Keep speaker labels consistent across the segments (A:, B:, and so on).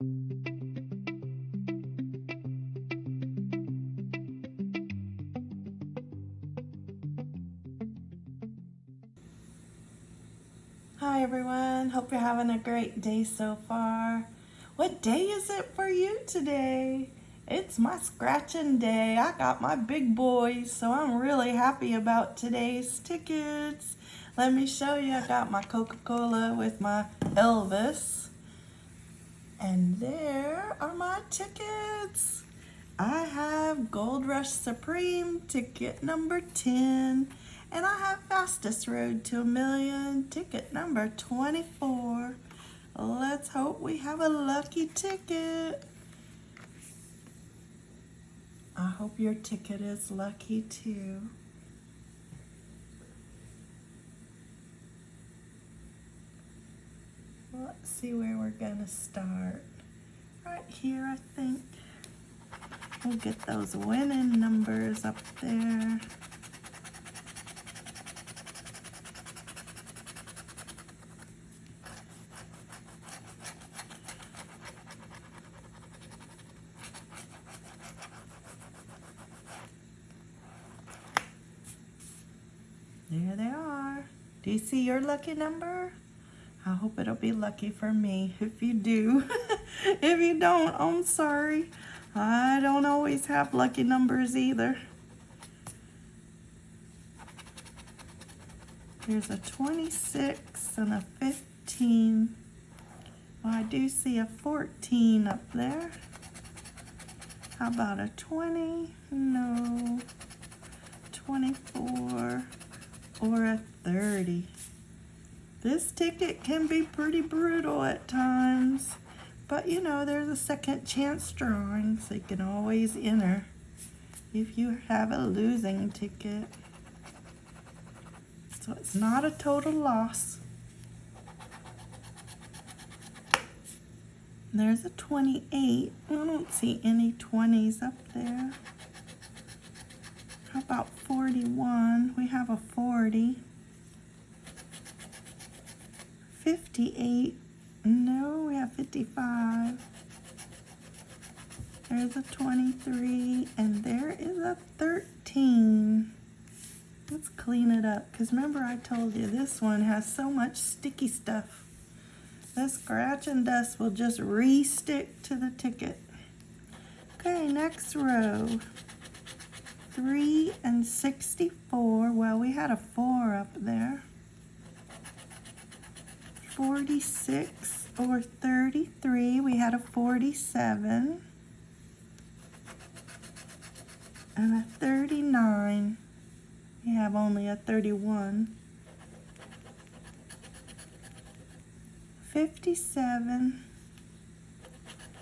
A: Hi everyone, hope you're having a great day so far. What day is it for you today? It's my scratching day. I got my big boys, so I'm really happy about today's tickets. Let me show you, I got my Coca-Cola with my Elvis. And there are my tickets. I have Gold Rush Supreme, ticket number 10. And I have Fastest Road to a Million, ticket number 24. Let's hope we have a lucky ticket. I hope your ticket is lucky too. Let's see where we're gonna start. Right here, I think. We'll get those winning numbers up there. There they are. Do you see your lucky number? Hope it'll be lucky for me if you do. if you don't, I'm sorry. I don't always have lucky numbers either. There's a 26 and a 15. Well, I do see a 14 up there. How about a 20? No. 24 or a 30. This ticket can be pretty brutal at times, but you know, there's a second chance drawing, so you can always enter if you have a losing ticket. So it's not a total loss. There's a 28. I don't see any 20s up there. How about 41? We have a 40. 58. No, we have 55. There's a 23, and there is a 13. Let's clean it up, because remember I told you this one has so much sticky stuff. The scratch and dust will just re-stick to the ticket. Okay, next row. 3 and 64. Well, we had a 4 up there. 46 or 33. We had a 47. And a 39. We have only a 31. 57.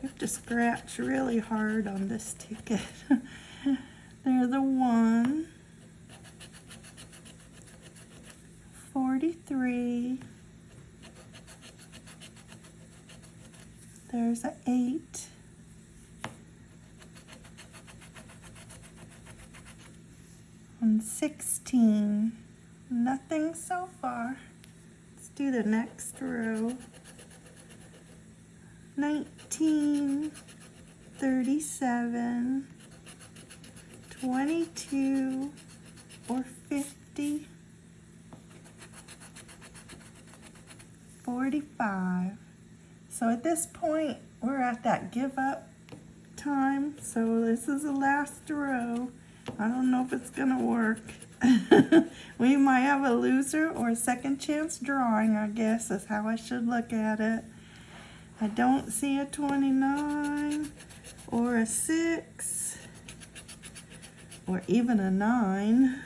A: You have to scratch really hard on this ticket. There's a 1. 43. There's an 8. And 16. Nothing so far. Let's do the next row. 19, 37, 22, or 50, 45. So at this point, we're at that give up time. So this is the last row. I don't know if it's gonna work. we might have a loser or a second chance drawing, I guess is how I should look at it. I don't see a 29 or a 6 or even a 9.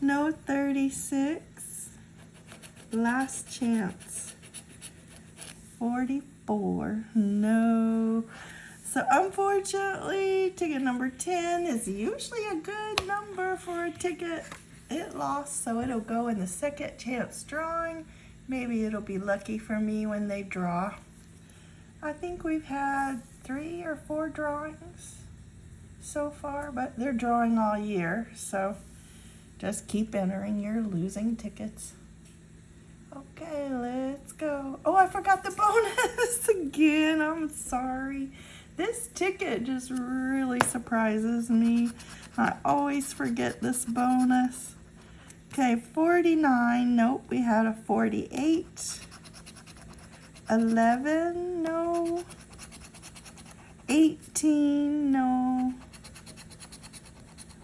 A: No 36. Last chance. 44. No. So unfortunately, ticket number 10 is usually a good number for a ticket. It lost, so it'll go in the second chance drawing. Maybe it'll be lucky for me when they draw. I think we've had three or four drawings so far, but they're drawing all year, so just keep entering your losing tickets. Okay, let's go. Oh, I forgot the bonus again. I'm sorry. This ticket just really surprises me. I always forget this bonus. Okay, 49. Nope, we had a 48. 11. No. 18. No.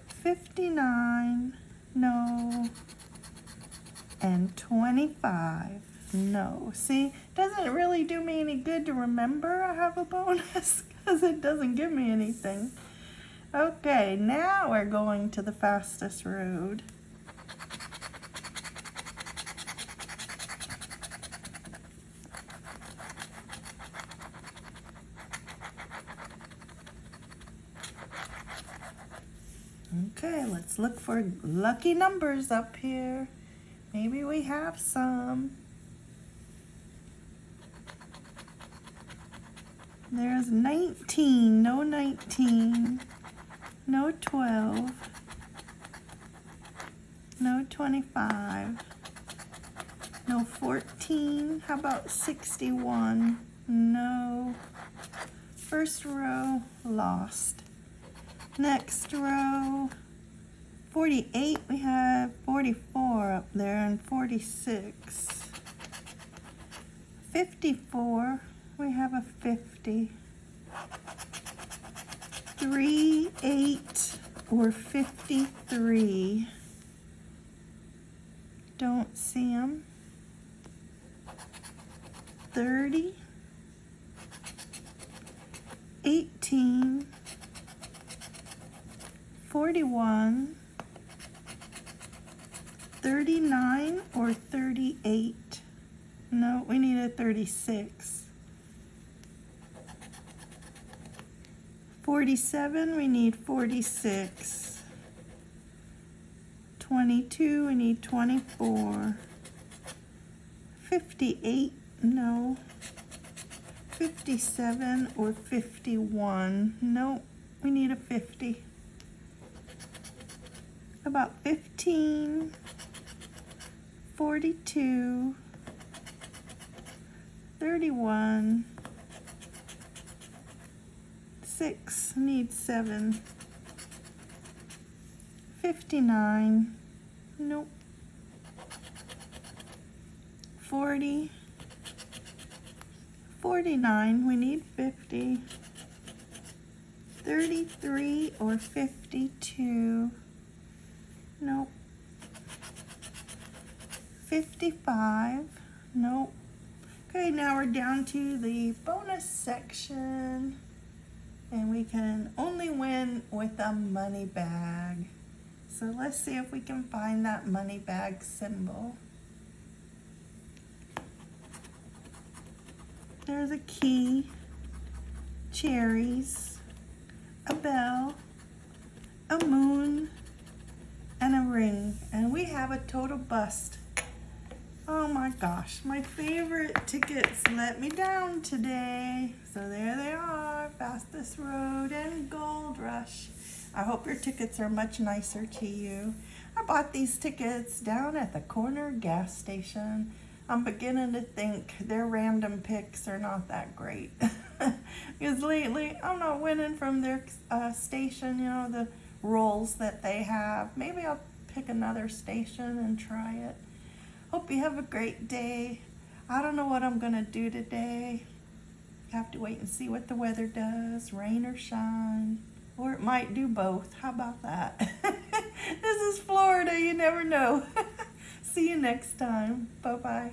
A: 59. No. And 25. No. See, doesn't really do me any good to remember I have a bonus because it doesn't give me anything. Okay, now we're going to the fastest road. Okay, let's look for lucky numbers up here. Maybe we have some. There's 19, no 19, no 12, no 25, no 14, how about 61, no, first row, lost. Next row, 48, we have 44 up there and 46. 54, we have a 50. 3, 8, or 53. Don't see them. 30, 18, 41, 39 or 38? No, we need a 36. 47, we need 46. 22, we need 24. 58, no. 57 or 51, no, we need a 50 about 15, 42, 31, 6, need 7, 59, nope, 40, 49, we need 50, 33 or 52, Nope. 55. Nope. Okay, now we're down to the bonus section. And we can only win with a money bag. So let's see if we can find that money bag symbol. There's a key, cherries, a bell, a moon, and a ring. And we have a total bust. Oh my gosh, my favorite tickets let me down today. So there they are, Fastest Road and Gold Rush. I hope your tickets are much nicer to you. I bought these tickets down at the corner gas station. I'm beginning to think their random picks are not that great. because lately I'm not winning from their uh, station, you know, the rolls that they have. Maybe I'll pick another station and try it. Hope you have a great day. I don't know what I'm going to do today. Have to wait and see what the weather does, rain or shine. Or it might do both. How about that? this is Florida. You never know. see you next time. Bye-bye.